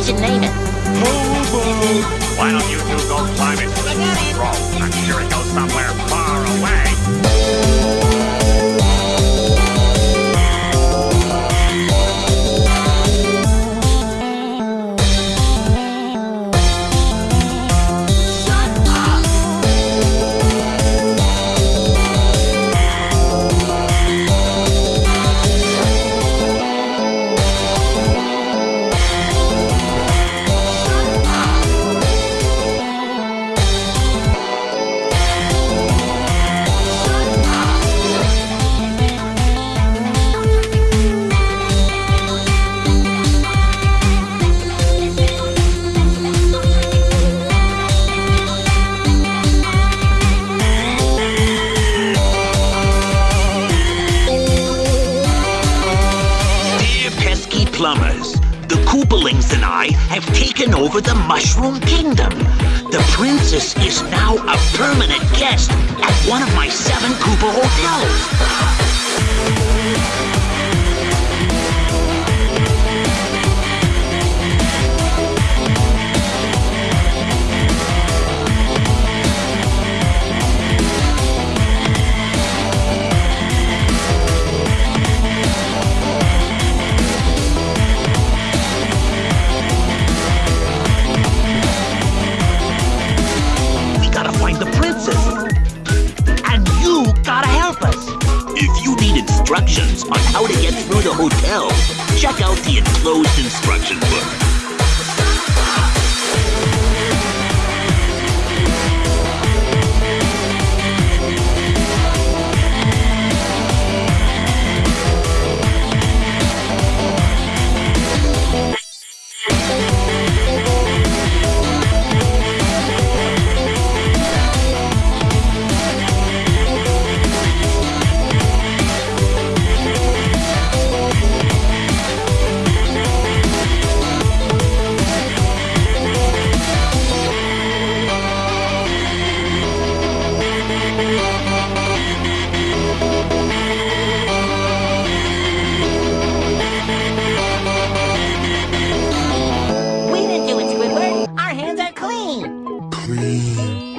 we should name it. Why don't you two go climb it? Roll. Plumbers, the Koopalings and I have taken over the Mushroom Kingdom. The princess is now a permanent guest at one of my seven Koopa hotels. You gotta help us. If you need instructions on how to get through the hotel, check out the enclosed instruction book. Mm.